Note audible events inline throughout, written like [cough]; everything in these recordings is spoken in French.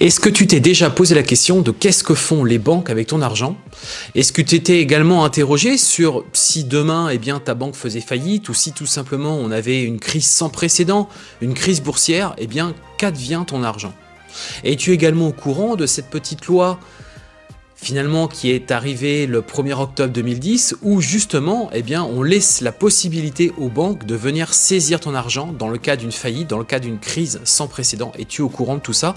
Est-ce que tu t'es déjà posé la question de qu'est-ce que font les banques avec ton argent? Est-ce que tu t'es également interrogé sur si demain eh bien, ta banque faisait faillite ou si tout simplement on avait une crise sans précédent, une crise boursière, eh bien qu'advient ton argent? Es-tu également au courant de cette petite loi finalement qui est arrivée le 1er octobre 2010 où justement eh bien, on laisse la possibilité aux banques de venir saisir ton argent dans le cas d'une faillite, dans le cas d'une crise sans précédent? Es-tu au courant de tout ça?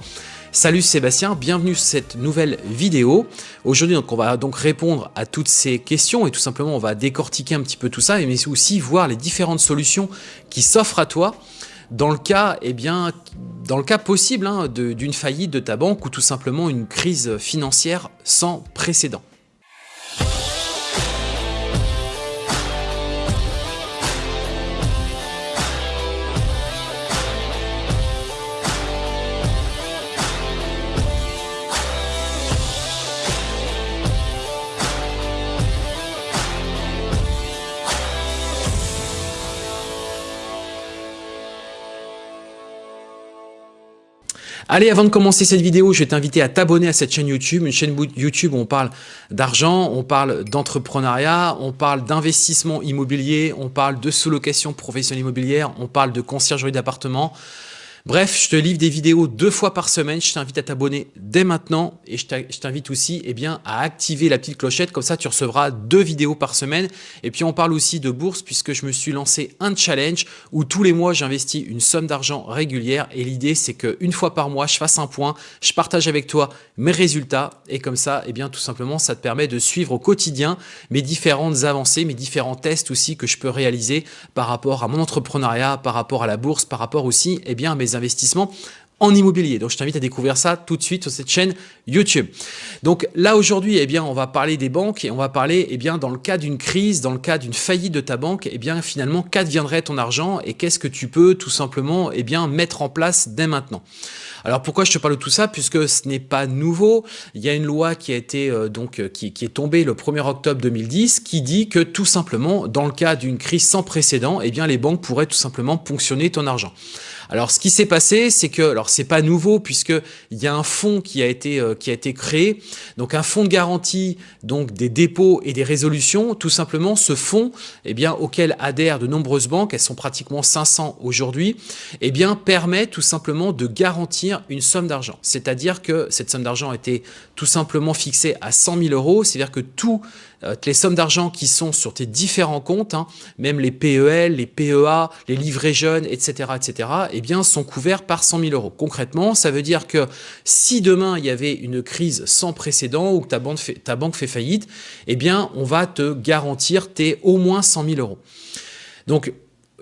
Salut Sébastien, bienvenue sur cette nouvelle vidéo. Aujourd'hui, on va donc répondre à toutes ces questions et tout simplement, on va décortiquer un petit peu tout ça, mais aussi voir les différentes solutions qui s'offrent à toi dans le cas, eh bien, dans le cas possible hein, d'une faillite de ta banque ou tout simplement une crise financière sans précédent. Allez, avant de commencer cette vidéo, je vais t'inviter à t'abonner à cette chaîne YouTube, une chaîne YouTube où on parle d'argent, on parle d'entrepreneuriat, on parle d'investissement immobilier, on parle de sous-location professionnelle immobilière, on parle de conciergerie d'appartement, Bref, je te livre des vidéos deux fois par semaine. Je t'invite à t'abonner dès maintenant et je t'invite aussi eh bien, à activer la petite clochette. Comme ça, tu recevras deux vidéos par semaine. Et puis, on parle aussi de bourse puisque je me suis lancé un challenge où tous les mois, j'investis une somme d'argent régulière. Et l'idée, c'est qu'une fois par mois, je fasse un point, je partage avec toi mes résultats. Et comme ça, eh bien, tout simplement, ça te permet de suivre au quotidien mes différentes avancées, mes différents tests aussi que je peux réaliser par rapport à mon entrepreneuriat, par rapport à la bourse, par rapport aussi eh bien, à mes investissements en immobilier. Donc, je t'invite à découvrir ça tout de suite sur cette chaîne YouTube. Donc là, aujourd'hui, eh bien, on va parler des banques et on va parler, eh bien, dans le cas d'une crise, dans le cas d'une faillite de ta banque, eh bien, finalement, qu'adviendrait ton argent et qu'est-ce que tu peux tout simplement, eh bien, mettre en place dès maintenant? Alors pourquoi je te parle de tout ça? Puisque ce n'est pas nouveau. Il y a une loi qui a été euh, donc euh, qui, est tombée le 1er octobre 2010 qui dit que tout simplement, dans le cas d'une crise sans précédent, eh bien les banques pourraient tout simplement ponctionner ton argent. Alors, ce qui s'est passé, c'est que, alors c'est pas nouveau puisque il y a un fonds qui a été euh, créé, donc un fonds de garantie donc des dépôts et des résolutions. Tout simplement, ce fonds, eh auquel adhèrent de nombreuses banques, elles sont pratiquement 500 aujourd'hui, eh permet tout simplement de garantir une somme d'argent. C'est-à-dire que cette somme d'argent a été tout simplement fixée à 100 000 euros, c'est-à-dire que tout les sommes d'argent qui sont sur tes différents comptes, hein, même les PEL, les PEA, les livrets jeunes, etc., etc., eh bien, sont couverts par 100 000 euros. Concrètement, ça veut dire que si demain il y avait une crise sans précédent ou que ta banque fait, ta banque fait faillite, eh bien, on va te garantir tes au moins 100 000 euros. Donc,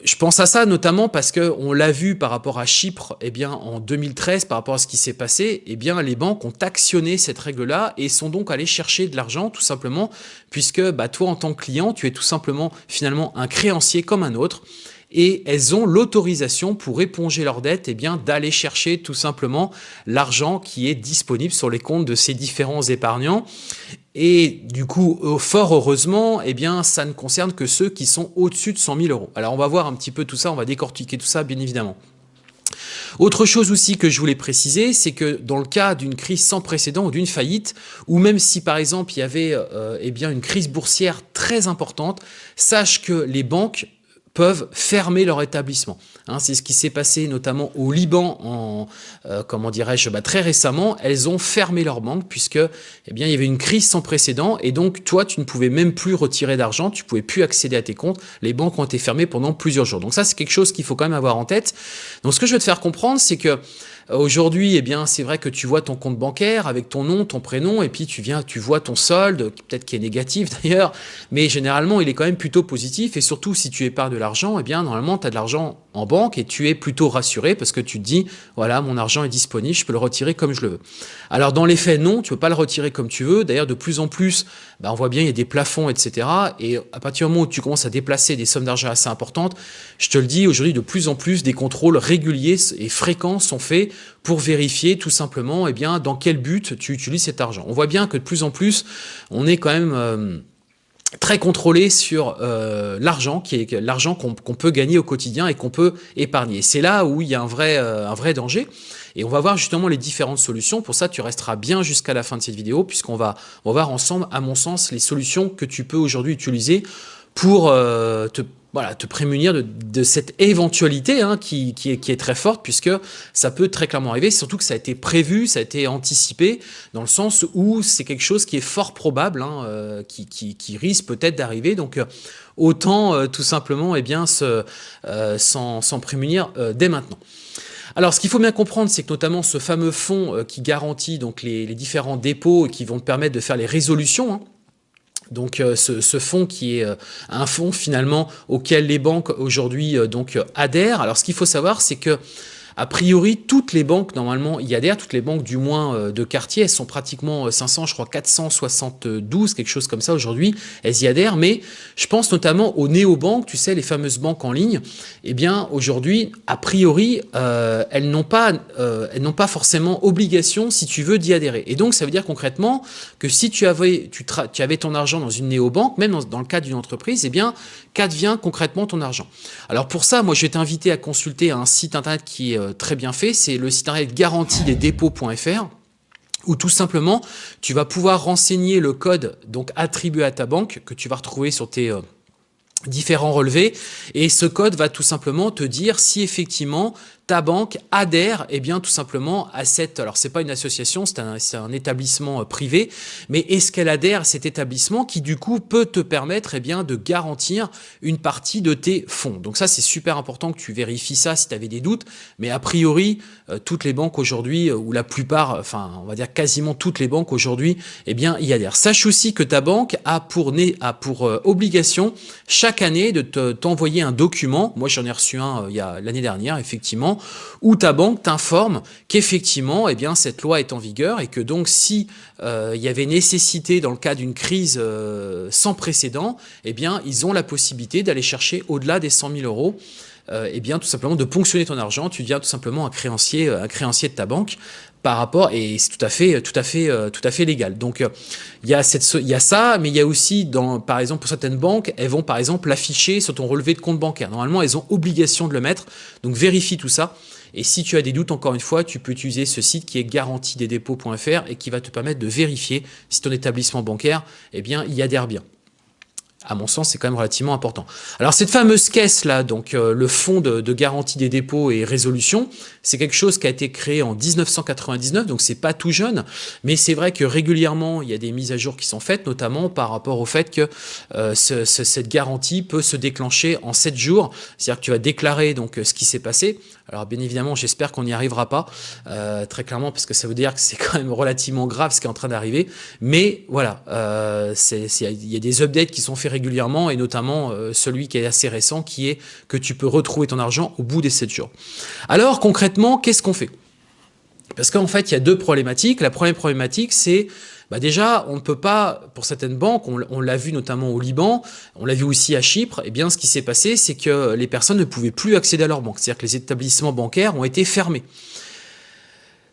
je pense à ça notamment parce que on l'a vu par rapport à Chypre, eh bien en 2013, par rapport à ce qui s'est passé, eh bien les banques ont actionné cette règle-là et sont donc allées chercher de l'argent tout simplement puisque bah, toi en tant que client, tu es tout simplement finalement un créancier comme un autre et elles ont l'autorisation pour éponger leurs dettes et eh d'aller chercher tout simplement l'argent qui est disponible sur les comptes de ces différents épargnants. Et du coup, fort heureusement, eh bien, ça ne concerne que ceux qui sont au-dessus de 100 000 euros. Alors, on va voir un petit peu tout ça, on va décortiquer tout ça, bien évidemment. Autre chose aussi que je voulais préciser, c'est que dans le cas d'une crise sans précédent ou d'une faillite, ou même si par exemple il y avait euh, eh une crise boursière très importante, sache que les banques peuvent fermer leur établissement. Hein, c'est ce qui s'est passé notamment au Liban en, euh, comment dirais-je, bah, très récemment. Elles ont fermé leur banque puisque eh bien, il y avait une crise sans précédent et donc toi, tu ne pouvais même plus retirer d'argent, tu pouvais plus accéder à tes comptes. Les banques ont été fermées pendant plusieurs jours. Donc ça, c'est quelque chose qu'il faut quand même avoir en tête. Donc ce que je veux te faire comprendre, c'est que Aujourd'hui, eh bien, c'est vrai que tu vois ton compte bancaire avec ton nom, ton prénom, et puis tu viens, tu vois ton solde, peut-être qui est négatif [laughs] d'ailleurs, mais généralement, il est quand même plutôt positif. Et surtout, si tu épargnes de l'argent, eh bien, normalement, tu as de l'argent en banque et tu es plutôt rassuré parce que tu te dis, voilà, mon argent est disponible, je peux le retirer comme je le veux. Alors, dans les faits, non, tu peux pas le retirer comme tu veux. D'ailleurs, de plus en plus, bah, on voit bien, il y a des plafonds, etc. Et à partir du moment où tu commences à déplacer des sommes d'argent assez importantes, je te le dis, aujourd'hui, de plus en plus, des contrôles réguliers et fréquents sont faits pour vérifier tout simplement eh bien, dans quel but tu utilises cet argent. On voit bien que de plus en plus, on est quand même... Euh, très contrôlé sur euh, l'argent qui est l'argent qu'on peut gagner au quotidien et qu'on peut épargner. C'est là où il y a un vrai, euh, un vrai danger. Et on va voir justement les différentes solutions. Pour ça, tu resteras bien jusqu'à la fin de cette vidéo, puisqu'on va, voir ensemble, à mon sens, les solutions que tu peux aujourd'hui utiliser pour euh, te voilà, te prémunir de, cette éventualité hein, qui, est, qui, est, très forte, puisque ça peut très clairement arriver, surtout que ça a été prévu, ça a été anticipé, dans le sens où c'est quelque chose qui est fort probable, hein, euh, qui, qui, risque peut-être d'arriver, donc euh, autant euh, tout simplement eh bien, s'en prémunir dès maintenant. Alors, ce qu'il faut bien comprendre, c'est que notamment ce fameux fonds qui garantit donc les, différents dépôts et qui vont te permettre de faire les résolutions, hein, donc euh, ce, fonds qui est euh, un fonds finalement auquel les banques aujourd'hui euh, donc adhèrent. Alors ce qu'il faut savoir c'est que a priori, toutes les banques, normalement, y adhèrent, toutes les banques du moins euh, de quartier, elles sont pratiquement 500, euh, je crois 472, quelque chose comme ça aujourd'hui, elles y adhèrent, mais je pense notamment aux néobanques, tu sais, les fameuses banques en ligne, eh bien, aujourd'hui, a priori, euh, elles n'ont pas, forcément obligation, si tu veux, d'y adhérer. Et donc, ça veut dire concrètement que si tu avais, ton argent dans une néobanque, même dans, dans le cadre d'une entreprise, eh bien, qu'advient concrètement ton argent. Alors pour ça, moi, je vais t'inviter à consulter un site internet qui est euh, très bien fait, c'est le site internet garantie-des-dépôts.fr où tout simplement, tu vas pouvoir renseigner le code donc attribué à ta banque que tu vas retrouver sur tes euh, différents relevés. Et ce code va tout simplement te dire si effectivement ta banque adhère eh bien tout simplement à cette, alors c'est pas une association, c'est un, un, établissement euh, privé, mais est-ce qu'elle adhère à cet établissement qui du coup peut te permettre et eh bien de garantir une partie de tes fonds? Donc ça c'est super important que tu vérifies ça si tu avais des doutes, mais a priori euh, toutes les banques aujourd'hui, euh, ou la plupart, enfin on va dire quasiment toutes les banques aujourd'hui, eh bien y adhèrent. Sache aussi que ta banque a pour, a pour obligation chaque année de t'envoyer un document, moi j'en ai reçu un l'année dernière effectivement, où ta banque t'informe qu'effectivement, eh cette loi est en vigueur et que donc si euh, il y avait nécessité dans le cas d'une crise euh, sans précédent, eh ils ont la possibilité d'aller chercher au-delà des 100 000 euros eh bien, tout simplement de ponctionner ton argent, tu deviens tout simplement un créancier, un créancier de ta banque par rapport et c'est tout à fait tout à fait tout à fait légal. Donc il y a cette il y a ça mais il y a aussi dans par exemple pour certaines banques, elles vont par exemple l'afficher sur ton relevé de compte bancaire. Normalement, elles ont obligation de le mettre. Donc vérifie tout ça. Et si tu as des doutes, encore une fois, tu peux utiliser ce site qui est garantiedesdépôts.fr et qui va te permettre de vérifier si ton établissement bancaire, eh bien, y adhère bien à mon sens, c'est quand même relativement important. Alors cette fameuse caisse là, donc euh, le fonds de, garantie des dépôts et résolution, c'est quelque chose qui a été créé en 1999, donc c'est pas tout jeune, mais c'est vrai que régulièrement il y a des mises à jour qui sont faites, notamment par rapport au fait que euh, cette garantie peut se déclencher en 7 jours, c'est-à-dire que tu vas déclarer donc ce qui s'est passé. Alors bien évidemment, j'espère qu'on n'y arrivera pas, euh, très clairement, parce que ça veut dire que c'est quand même relativement grave ce qui est en train d'arriver. Mais voilà, il y a des updates qui sont faits régulièrement, et notamment euh, celui qui est assez récent, qui est que tu peux retrouver ton argent au bout des 7 jours. Alors concrètement, qu'est-ce qu'on fait? Parce qu'en fait, il y a deux problématiques. La première problématique, c'est bah déjà, on ne peut pas, pour certaines banques, on, l'a vu notamment au Liban, on l'a vu aussi à Chypre, eh bien ce qui s'est passé, c'est que les personnes ne pouvaient plus accéder à leur banque. C'est-à-dire que les établissements bancaires ont été fermés.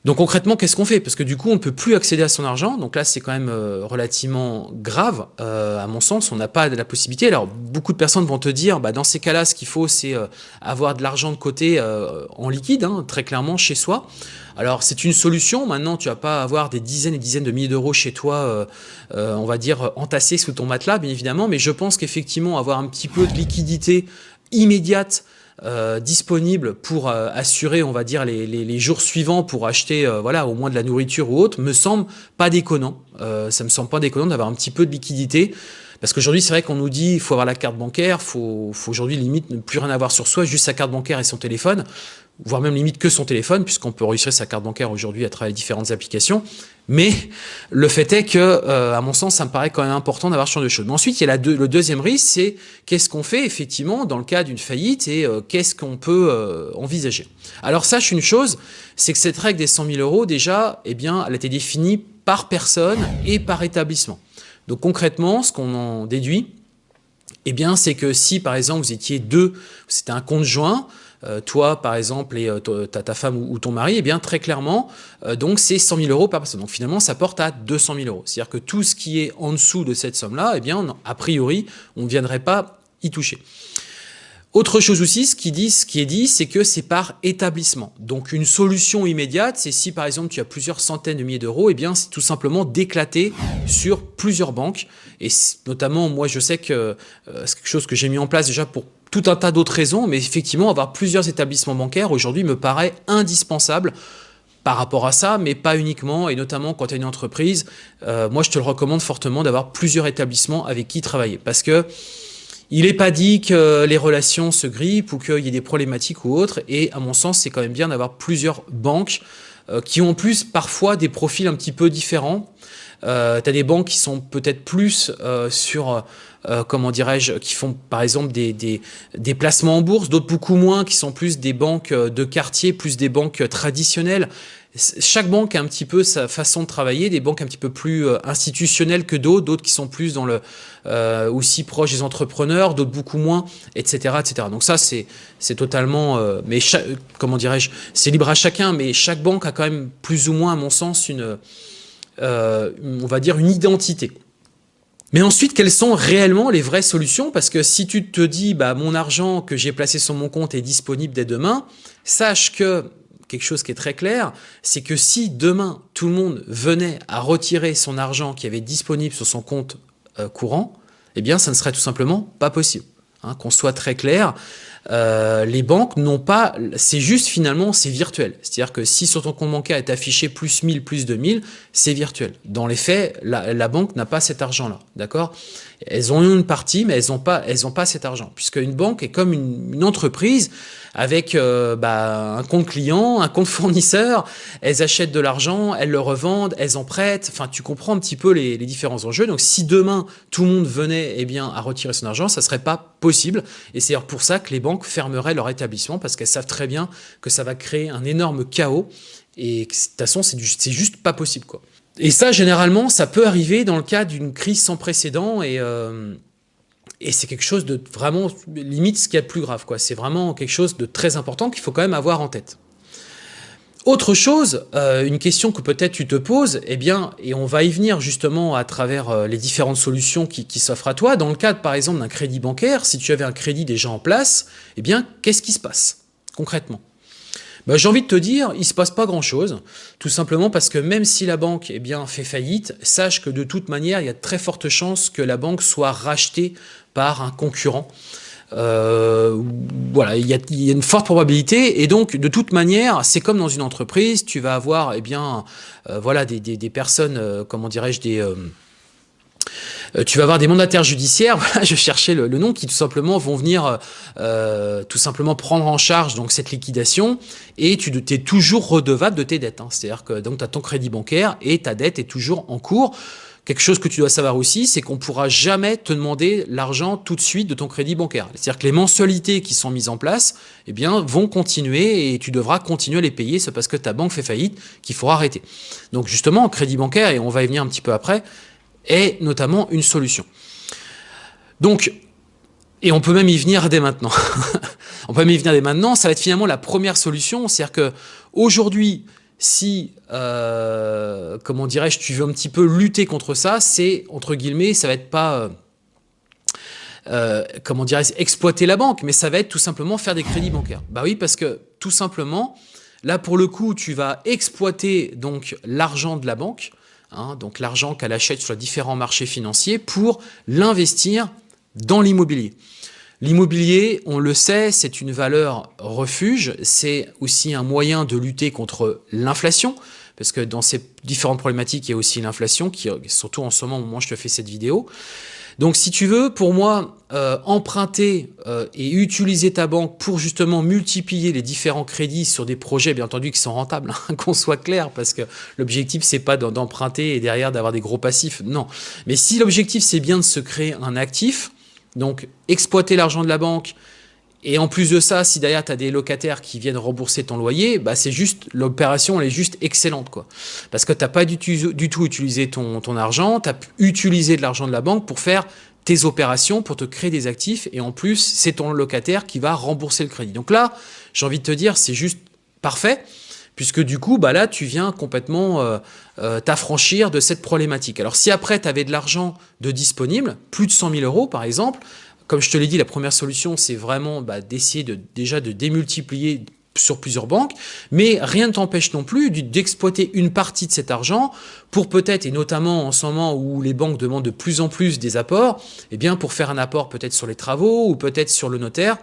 Donc concrètement, qu'est-ce qu'on fait? Parce que du coup, on ne peut plus accéder à son argent. Donc là, c'est quand même euh, relativement grave, euh, à mon sens. On n'a pas la possibilité. Alors, beaucoup de personnes vont te dire, bah, dans ces cas-là, ce qu'il faut, c'est euh, avoir de l'argent de côté en liquide, hein, très clairement, chez soi. Alors, c'est une solution. Maintenant, tu vas pas avoir des dizaines et dizaines de milliers d'euros chez toi, on va dire, entassés sous ton matelas, bien évidemment. Mais je pense qu'effectivement, avoir un petit peu de liquidité immédiate euh, disponible pour euh, assurer, on va dire, les, les, jours suivants pour acheter, euh, voilà, au moins de la nourriture ou autre, me semble pas déconnant. ça me semble pas déconnant d'avoir un petit peu de liquidité. Parce qu'aujourd'hui, c'est vrai qu'on nous dit il faut avoir la carte bancaire, faut, faut aujourd'hui limite ne plus rien avoir sur soi, juste sa carte bancaire et son téléphone voire même limite que son téléphone, puisqu'on peut enregistrer sa carte bancaire aujourd'hui à travers différentes applications. Mais le fait est que, euh, à mon sens, ça me paraît quand même important d'avoir ce genre de choses. Mais ensuite, il y a le deuxième risque, c'est qu'est-ce qu'on fait effectivement dans le cas d'une faillite et euh, qu'est-ce qu'on peut euh, envisager. Alors sache une chose, c'est que cette règle des 100 000 euros, déjà, eh bien, elle a été définie par personne et par établissement. Donc concrètement, ce qu'on en déduit, eh bien, c'est que si, par exemple, vous étiez deux, c'était un compte joint, toi, par exemple, et euh, ta, femme ou, ton mari, eh bien, très clairement, euh, donc c'est 100 000 euros par personne. Donc finalement, ça porte à 200 000 euros. C'est-à-dire que tout ce qui est en dessous de cette somme-là, eh bien, a priori, on ne viendrait pas y toucher. Autre chose aussi, ce qui, est dit, c'est que c'est par établissement. Donc une solution immédiate, c'est si par exemple tu as plusieurs centaines de milliers d'euros, et eh bien c'est tout simplement d'éclater sur plusieurs banques. Et notamment, moi je sais que euh, c'est quelque chose que j'ai mis en place déjà pour tout un tas d'autres raisons, mais effectivement avoir plusieurs établissements bancaires aujourd'hui me paraît indispensable par rapport à ça, mais pas uniquement, et notamment quand tu as une entreprise, euh, moi je te le recommande fortement d'avoir plusieurs établissements avec qui travailler, parce que il n'est pas dit que les relations se grippent ou qu'il y ait des problématiques ou autres. Et à mon sens, c'est quand même bien d'avoir plusieurs banques qui ont en plus parfois des profils un petit peu différents. Euh, des banques qui sont peut-être plus euh, sur, euh, comment dirais-je, qui font par exemple des, des, des placements en bourse, d'autres beaucoup moins, qui sont plus des banques de quartier, plus des banques traditionnelles chaque banque a un petit peu sa façon de travailler, des banques un petit peu plus euh, institutionnelles que d'autres, d'autres qui sont plus dans le euh, aussi proches des entrepreneurs, d'autres beaucoup moins, etc., etc. Donc ça, c'est totalement, euh, mais comment dirais-je, c'est libre à chacun, mais chaque banque a quand même plus ou moins, à mon sens, une, on va dire une identité. Mais ensuite, quelles sont réellement les vraies solutions? Parce que si tu te dis, bah, mon argent que j'ai placé sur mon compte est disponible dès demain, sache que quelque chose qui est très clair, c'est que si demain tout le monde venait à retirer son argent qui avait disponible sur son compte euh, courant, eh bien ça ne serait tout simplement pas possible. Hein, qu'on soit très clair, euh, les banques n'ont pas, c'est juste finalement, c'est virtuel. C'est-à-dire que si sur ton compte bancaire est affiché plus 1000, plus 2000, c'est virtuel. Dans les faits, la, banque n'a pas cet argent-là, d'accord? Elles ont une partie, mais elles n'ont pas, elles pas cet argent, puisque une banque est comme une entreprise, avec euh, bah, un compte client, un compte [laughs] fournisseur, elles achètent de l'argent, elles le revendent, elles en prêtent, enfin tu comprends un petit peu les, différents enjeux. Donc si demain tout le monde venait eh bien, à retirer son argent, ça serait pas possible. Et c'est pour ça que les banques fermeraient leur établissement parce qu'elles savent très bien que ça va créer un énorme chaos et de toute façon c'est juste pas possible. quoi. Et ça, généralement, ça peut arriver dans le cas d'une crise sans précédent et, euh, c'est quelque chose de vraiment, limite, ce qu'il y a de plus grave. C'est vraiment quelque chose de très important qu'il faut quand même avoir en tête. Autre chose, euh, une question que peut-être tu te poses, eh bien, et on va y venir justement à travers euh, les différentes solutions qui, qui s'offrent à toi. Dans le cadre, par exemple, d'un crédit bancaire, si tu avais un crédit déjà en place, eh bien, qu'est-ce qui se passe concrètement? Bah, j'ai envie de te dire, il ne se passe pas grand-chose, tout simplement parce que même si la banque eh bien, fait faillite, sache que de toute manière, il y a de très fortes chances que la banque soit rachetée par un concurrent. Euh, voilà, il y, a, une forte probabilité et donc de toute manière, c'est comme dans une entreprise, tu vas avoir eh bien, euh, voilà, des, personnes, euh, comment dirais-je, des tu vas avoir des mandataires judiciaires, [laughs] je cherchais le, nom, qui tout simplement vont venir euh, euh, tout simplement prendre en charge donc cette liquidation et tu es toujours redevable de tes dettes. Hein. C'est-à-dire que tu as ton crédit bancaire et ta dette est toujours en cours. Quelque chose que tu dois savoir aussi, c'est qu'on ne pourra jamais te demander l'argent tout de suite de ton crédit bancaire. C'est-à-dire que les mensualités qui sont mises en place eh bien, vont continuer et tu devras continuer à les payer. C'est parce que ta banque fait faillite qu'il faut arrêter. Donc justement, crédit bancaire, et on va y venir un petit peu après, est notamment une solution. Donc, et on peut même y venir dès maintenant. [laughs] on peut même y venir dès maintenant, ça va être finalement la première solution, c'est-à-dire que aujourd'hui, si, euh, comment dirais-je, tu veux un petit peu lutter contre ça, c'est, entre guillemets, ça va être pas, euh, euh, comment dirais-je, exploiter la banque, mais ça va être tout simplement faire des crédits bancaires. Bah oui, parce que tout simplement, là pour le coup, tu vas exploiter donc l'argent de la banque, Hein, donc l'argent qu'elle achète sur les différents marchés financiers, pour l'investir dans l'immobilier. L'immobilier, on le sait, c'est une valeur refuge, c'est aussi un moyen de lutter contre l'inflation, parce que dans ces différentes problématiques, il y a aussi l'inflation, qui surtout en ce moment au moment où je te fais cette vidéo. Donc si tu veux, pour moi, euh, emprunter euh, et utiliser ta banque pour justement multiplier les différents crédits sur des projets, bien entendu, qui sont rentables, hein, [laughs] qu'on soit clair, parce que l'objectif, c'est pas d'emprunter et derrière d'avoir des gros passifs, non. Mais si l'objectif, c'est bien de se créer un actif, donc exploiter l'argent de la banque, et en plus de ça, si derrière tu as des locataires qui viennent rembourser ton loyer, bah c'est juste l'opération elle est juste excellente quoi. Parce que tu n'as pas du, tout utilisé ton, ton argent, tu as utilisé de l'argent de la banque pour faire tes opérations, pour te créer des actifs et en plus, c'est ton locataire qui va rembourser le crédit. Donc là, j'ai envie de te dire, c'est juste parfait puisque du coup, bah là, tu viens complètement euh, euh, t'affranchir de cette problématique. Alors si après, tu avais de l'argent de disponible, plus de 100 000 euros par exemple, comme je te l'ai dit, la première solution, c'est vraiment bah, d'essayer de, déjà de démultiplier sur plusieurs banques, mais rien ne t'empêche non plus d'exploiter une partie de cet argent pour peut-être, et notamment en ce moment où les banques demandent de plus en plus des apports, eh bien pour faire un apport peut-être sur les travaux ou peut-être sur le notaire,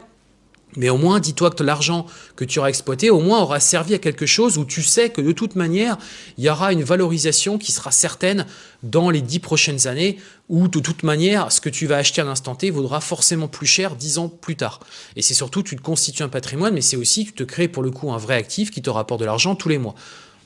mais au moins, dis-toi que l'argent que tu auras exploité, au moins aura servi à quelque chose où tu sais que de toute manière, il y aura une valorisation qui sera certaine dans les dix prochaines années, où de toute manière, ce que tu vas acheter à l'instant T vaudra forcément plus cher dix ans plus tard. Et c'est surtout, tu te constitues un patrimoine, mais c'est aussi, tu te crées pour le coup un vrai actif qui te rapporte de l'argent tous les mois.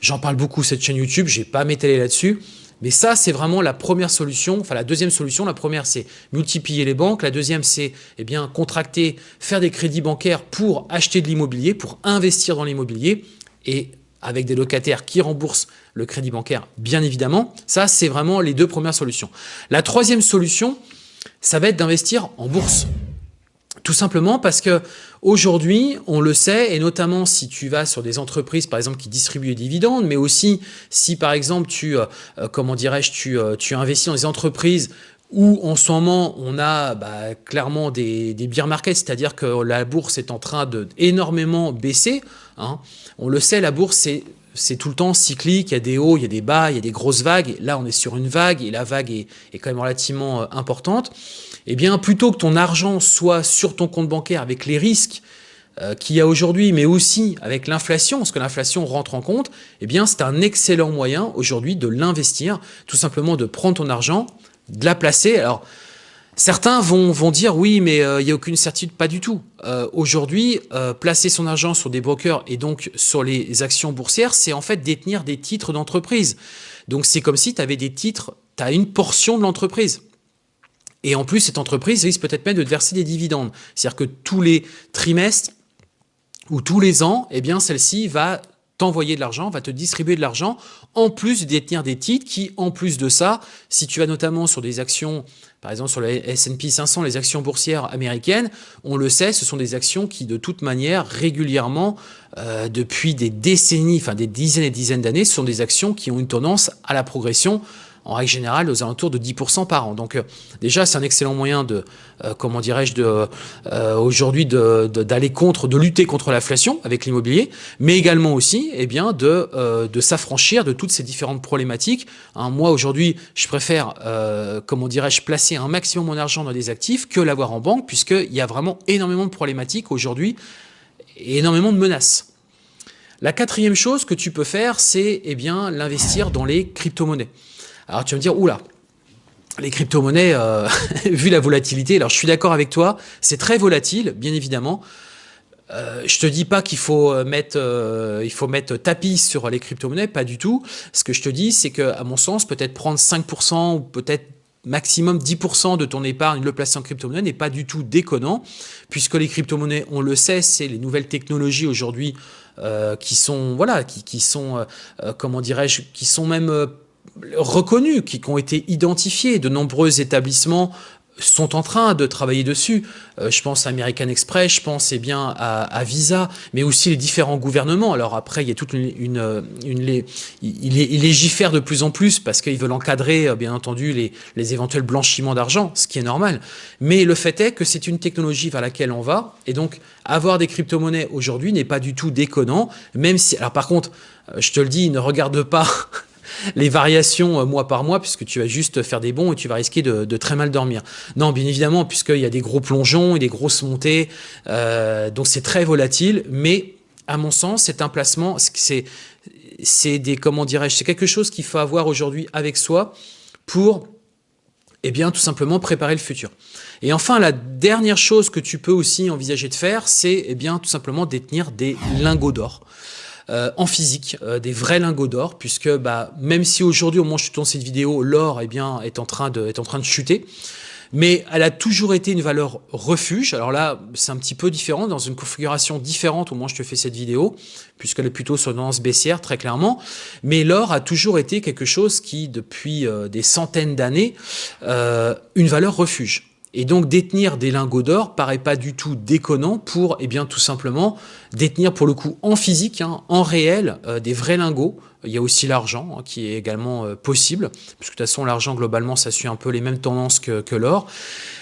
J'en parle beaucoup cette chaîne YouTube, je n'ai pas m'étaler là-dessus, mais ça, c'est vraiment la première solution, enfin la deuxième solution. La première, c'est multiplier les banques. La deuxième, c'est eh bien contracter, faire des crédits bancaires pour acheter de l'immobilier, pour investir dans l'immobilier et avec des locataires qui remboursent le crédit bancaire, bien évidemment. Ça, c'est vraiment les deux premières solutions. La troisième solution, ça va être d'investir en bourse. Tout simplement parce que aujourd'hui, on le sait, et notamment si tu vas sur des entreprises, par exemple, qui distribuent des dividendes, mais aussi si, par exemple, tu, euh, euh, comment dirais-je, tu, euh, tu investis dans des entreprises où en ce moment on a bah, clairement des, des beer markets, c'est-à-dire que la bourse est en train de énormément baisser. Hein. On le sait, la bourse c'est tout le temps cyclique, il y a des hauts, il y a des bas, il y a des grosses vagues. Là, on est sur une vague et la vague est quand même relativement importante eh bien, plutôt que ton argent soit sur ton compte bancaire avec les risques euh, qu'il y a aujourd'hui, mais aussi avec l'inflation, parce que l'inflation rentre en compte, eh bien, c'est un excellent moyen aujourd'hui de l'investir, tout simplement de prendre ton argent, de la placer. Alors, certains vont, dire oui, mais euh, il n'y a aucune certitude, pas du tout. Euh, aujourd'hui, placer son argent sur des brokers et donc sur les actions boursières, c'est en fait détenir des titres d'entreprise. Donc, c'est comme si tu avais des titres, tu as une portion de l'entreprise. Et en plus, cette entreprise risque peut-être même de te verser des dividendes. C'est-à-dire que tous les trimestres ou tous les ans, eh bien, celle-ci va t'envoyer de l'argent, va te distribuer de l'argent, en plus de détenir des titres qui, en plus de ça, si tu vas notamment sur des actions, par exemple sur le S&P 500, les actions boursières américaines, on le sait, ce sont des actions qui, de toute manière, régulièrement, euh, depuis des décennies, enfin des dizaines et dizaines d'années, ce sont des actions qui ont une tendance à la progression en règle générale aux alentours de 10% par an. Donc euh, déjà c'est un excellent moyen de, euh, comment dirais-je, euh, aujourd'hui d'aller contre, de lutter contre l'inflation avec l'immobilier, mais également aussi eh bien de, de s'affranchir de toutes ces différentes problématiques. Hein, moi aujourd'hui je préfère, comment dirais-je, placer un maximum mon argent dans des actifs que l'avoir en banque puisqu'il y a vraiment énormément de problématiques aujourd'hui et énormément de menaces. La quatrième chose que tu peux faire, c'est eh bien l'investir dans les crypto-monnaies. Alors tu vas me dire, oula, les crypto-monnaies, euh, [laughs] vu la volatilité, alors je suis d'accord avec toi, c'est très volatile, bien évidemment. Euh, je te dis pas qu'il faut euh, mettre, euh, mettre tapis sur les crypto-monnaies, pas du tout. Ce que je te dis, c'est que, à mon sens, peut-être prendre 5% ou peut-être maximum 10% de ton épargne, le placer en crypto-monnaie n'est pas du tout déconnant, puisque les crypto-monnaies, on le sait, c'est les nouvelles technologies aujourd'hui qui sont, voilà, qui, qui sont, comment dirais-je, qui sont même reconnus, qui, ont été identifiés. De nombreux établissements sont en train de travailler dessus. Euh, je pense à American Express, je pense eh bien à, Visa, mais aussi les différents gouvernements. Alors après, il y a toute une, une, une il, légifère de plus en plus parce qu'ils veulent encadrer, euh, bien entendu, les, les éventuels blanchiments d'argent, ce qui est normal. Mais le fait est que c'est une technologie vers laquelle on va, et donc avoir des crypto-monnaies aujourd'hui n'est pas du tout déconnant, même si, alors par contre, euh, je te le dis, ne regarde pas les variations euh, mois par mois, puisque tu vas juste faire des bons et tu vas risquer de, très mal dormir. Non, bien évidemment, puisqu'il y a des gros plongeons et des grosses montées, euh, donc c'est très volatile, mais à mon sens, c'est un placement, c'est des, comment dirais-je, c'est quelque chose qu'il faut avoir aujourd'hui avec soi pour, eh bien, tout simplement préparer le futur. Et enfin, la dernière chose que tu peux aussi envisager de faire, c'est, eh bien, tout simplement détenir des lingots d'or. Euh, en physique, euh, des vrais lingots d'or, puisque bah, même si aujourd'hui, au moment où je tourne cette vidéo, l'or eh bien, est, en train de, est en train de chuter, mais elle a toujours été une valeur refuge. Alors là, c'est un petit peu différent, dans une configuration différente au moment où je te fais cette vidéo, puisqu'elle est plutôt sur une baissière, très clairement. Mais l'or a toujours été quelque chose qui, depuis euh, des centaines d'années, une valeur refuge. Et donc détenir des lingots d'or paraît pas du tout déconnant pour, eh bien, tout simplement détenir pour le coup en physique, hein, en réel, euh, des vrais lingots. Il y a aussi l'argent hein, qui est également euh, possible, puisque de toute façon l'argent globalement ça suit un peu les mêmes tendances que, que l'or.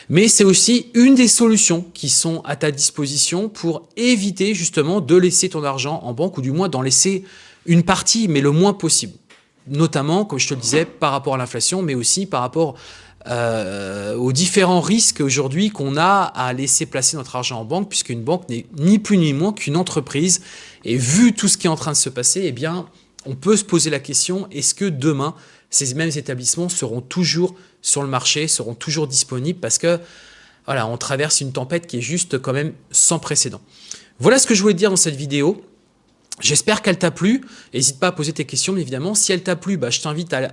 Mais c'est aussi une des solutions qui sont à ta disposition pour éviter justement de laisser ton argent en banque ou du moins d'en laisser une partie, mais le moins possible. Notamment, comme je te le disais, par rapport à l'inflation, mais aussi par rapport euh, aux différents risques aujourd'hui qu'on a à laisser placer notre argent en banque, puisqu'une banque n'est ni plus ni moins qu'une entreprise. Et vu tout ce qui est en train de se passer, eh bien, on peut se poser la question, est-ce que demain, ces mêmes établissements seront toujours sur le marché, seront toujours disponibles parce que voilà, on traverse une tempête qui est juste quand même sans précédent. Voilà ce que je voulais dire dans cette vidéo. J'espère qu'elle t'a plu. N'hésite pas à poser tes questions, mais évidemment. Si elle t'a plu, bah, je t'invite à,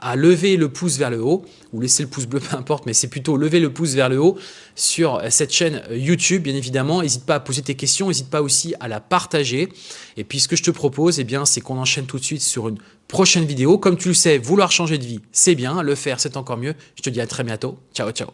à, lever le pouce vers le haut, ou laisser le pouce bleu, [laughs] peu importe, mais c'est plutôt lever le pouce vers le haut sur cette chaîne YouTube, bien évidemment. N'hésite pas à poser tes questions, n'hésite pas aussi à la partager. Et puis, ce que je te propose, eh bien, c'est qu'on enchaîne tout de suite sur une prochaine vidéo. Comme tu le sais, vouloir changer de vie, c'est bien. Le faire, c'est encore mieux. Je te dis à très bientôt. Ciao, ciao.